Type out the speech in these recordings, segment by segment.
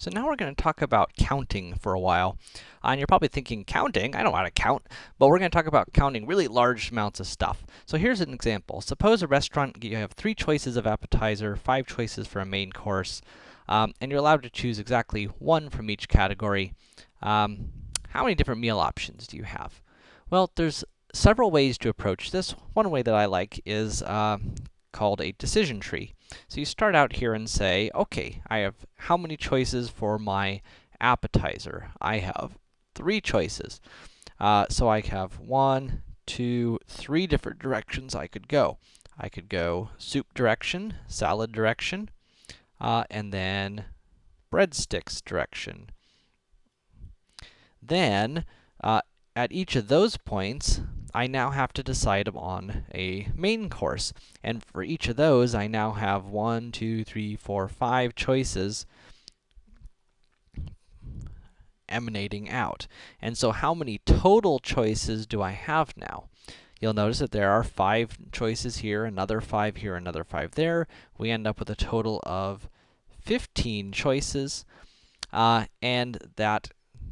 So now we're going to talk about counting for a while. Uh, and you're probably thinking, counting? I don't how to count. But we're going to talk about counting really large amounts of stuff. So here's an example. Suppose a restaurant, you have three choices of appetizer, five choices for a main course, um, and you're allowed to choose exactly one from each category. Um, how many different meal options do you have? Well, there's several ways to approach this. One way that I like is uh, called a decision tree. So you start out here and say, okay, I have how many choices for my appetizer? I have three choices. Uh, so I have one, two, three different directions I could go. I could go soup direction, salad direction, uh, and then breadsticks direction. Then, uh, at each of those points, I now have to decide on a main course. And for each of those, I now have one, two, three, four, five choices emanating out. And so how many total choices do I have now? You'll notice that there are five choices here, another five here, another five there. We end up with a total of 15 choices, uh, and that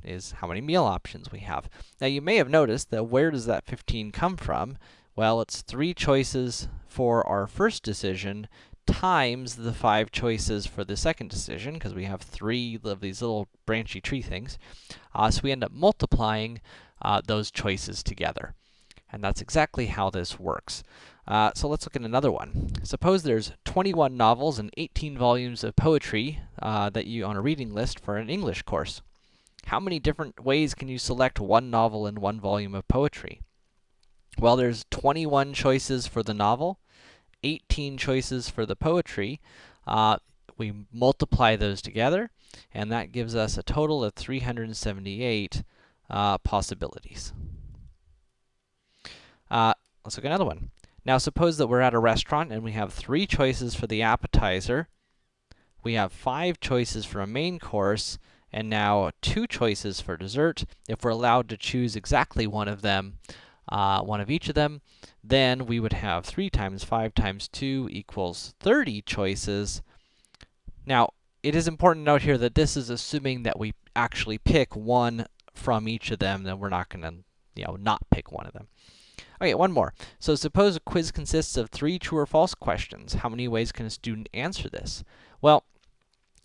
is how many meal options we have. Now, you may have noticed that where does that 15 come from? Well, it's three choices for our first decision times the five choices for the second decision, because we have three of these little branchy tree things. Uh, so we end up multiplying uh, those choices together. And that's exactly how this works. Uh, so let's look at another one. Suppose there's 21 novels and 18 volumes of poetry uh, that you on a reading list for an English course. How many different ways can you select one novel and one volume of poetry? Well, there's 21 choices for the novel, 18 choices for the poetry. Uh, we multiply those together, and that gives us a total of 378 uh, possibilities. Uh, let's look at another one. Now, suppose that we're at a restaurant and we have three choices for the appetizer, we have five choices for a main course, and now two choices for dessert. If we're allowed to choose exactly one of them, uh, one of each of them, then we would have 3 times 5 times 2 equals 30 choices. Now, it is important to note here that this is assuming that we actually pick one from each of them, then we're not gonna, you know, not pick one of them. Okay, one more. So suppose a quiz consists of three true or false questions. How many ways can a student answer this? Well,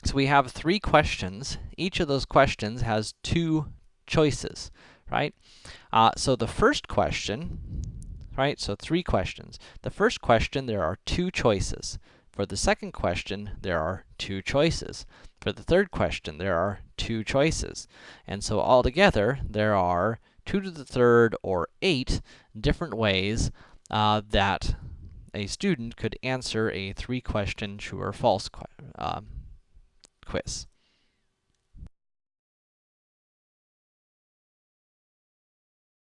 so we have three questions. Each of those questions has two choices, right? Uh, so the first question, right? So three questions. The first question, there are two choices. For the second question, there are two choices. For the third question, there are two choices. And so altogether, there are 2 to the third or 8 different ways uh, that a student could answer a three-question true or false um, quiz.